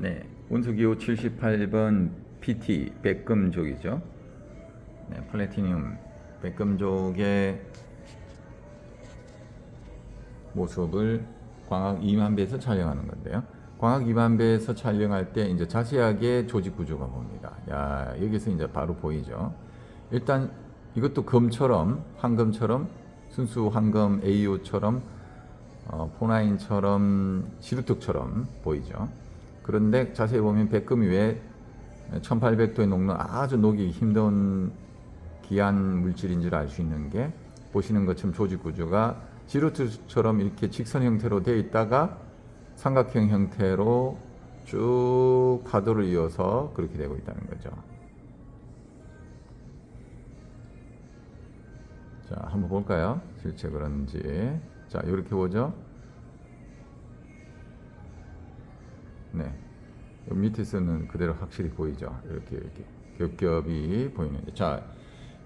네, 운수기호 78번 PT 백금족이죠. 네, 플래티늄 백금족의 모습을 광학 2만 배에서 촬영하는 건데요. 광학 2만 배에서 촬영할 때 이제 자세하게 조직 구조가 보입니다. 야, 여기서 이제 바로 보이죠. 일단 이것도 금처럼 황금처럼 순수 황금 AO처럼 어, 포나인처럼 시루특처럼 보이죠. 그런데 자세히 보면 백금이 왜 1800도에 녹는 아주 녹이 힘든 귀한 물질인 줄알수 있는 게 보시는 것처럼 조직 구조가 지루트처럼 이렇게 직선 형태로 되어 있다가 삼각형 형태로 쭉 파도를 이어서 그렇게 되고 있다는 거죠. 자, 한번 볼까요? 실제 그런지. 자, 이렇게 보죠. 네. 밑에서는 그대로 확실히 보이죠. 이렇게 이렇게 겹겹이 보이는데. 자,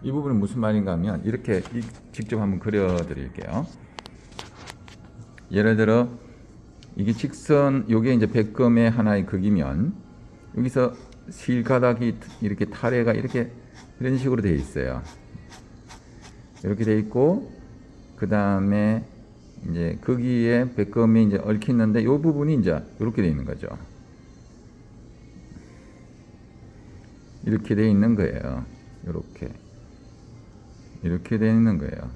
이 부분은 무슨 말인가 하면 이렇게 직접 한번 그려 드릴게요. 예를 들어 이게 직선 요게 이제 백금의 하나의 극이면 여기서 실가닥이 이렇게 타래가 이렇게 이런 식으로 되어 있어요. 이렇게 되어 있고 그 다음에 이제 거기에 백금이 이제 얽히는데 이 부분이 이제 이렇게 되어 있는 거죠. 이렇게 되어 있는 거예요. 이렇게 이렇게 되어 있는 거예요.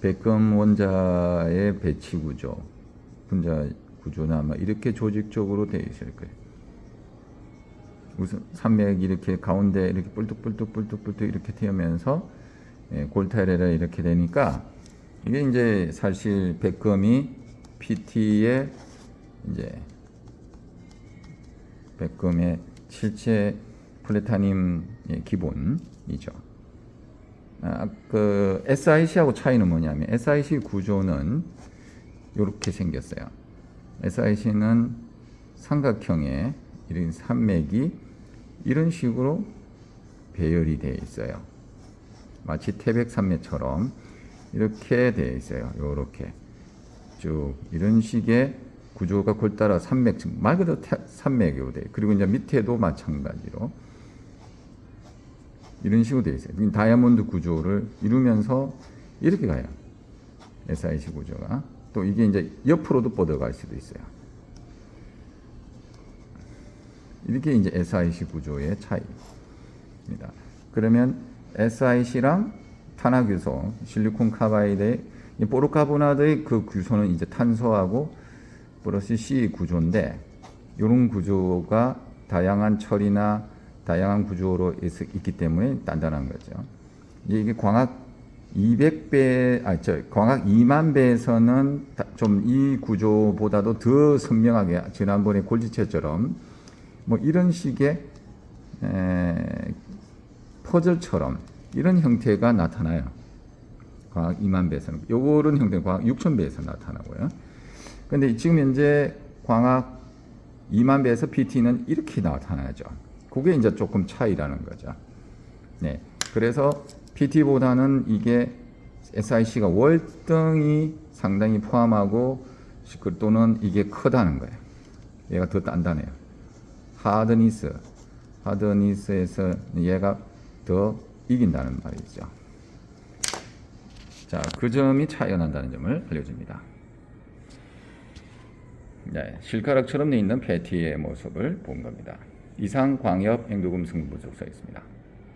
백금 원자의 배치 구조, 분자 구조나 뭐 이렇게 조직적으로 되어 있을 거예요. 우선 산맥 이렇게 가운데 이렇게 뿔뚝뿔뚝뿔뚝뿔뚝 이렇게 튀면서 예, 골타레라 이렇게 되니까 이게 이제 사실 백금이 PT의 이제 백금의 실체 플레타늄의 기본이죠. 아, 그 SIC하고 차이는 뭐냐면 SIC 구조는 이렇게 생겼어요. SIC는 삼각형의 이런 산맥이 이런 식으로 배열이 되어 있어요. 마치 태백 산맥처럼 이렇게 되어 있어요. 이렇게 쭉 이런 식의 구조가 골따라 산맥 말 그대로 산맥으로 돼. 그리고 이제 밑에도 마찬가지로 이런 식으로 되어 있어요. 다이아몬드 구조를 이루면서 이렇게 가요. SIC 구조가. 또 이게 이제 옆으로도 뻗어갈 수도 있어요. 이렇게 이제 SIC 구조의 차이입니다. 그러면 SIC랑 탄화규소, 실리콘 카바이드의 포르카보나드의 그 규소는 이제 탄소하고 플러스 C 구조인데 이런 구조가 다양한 철이나 다양한 구조로 있 기 때문에 단단한 거죠. 이게 광학 200배, 아, 저, 광학 2만 배에서는 좀 이 구조보다도 더 선명하게, 지난번에 골지체처럼, 뭐 이런 식의, 에, 퍼즐처럼, 이런 형태가 나타나요. 광학 2만 배에서는. 요런 형태는 광학 6천 배에서 나타나고요. 근데 지금 현재 광학 2만 배에서 PT는 이렇게 나타나죠. 그게 이제 조금 차이라는 거죠. 네. 그래서 PT보다는 이게 SIC가 월등히 상당히 포함하고 또는 이게 크다는 거예요. 얘가 더 단단해요. 하드니스, 하드니스에서 얘가 더 이긴다는 말이죠. 자, 그 점이 차이가 난다는 점을 알려줍니다. 네, 실가락처럼 돼 있는 패티의 모습을 본 겁니다. 이상 광역 행도금 승부조사였습니다.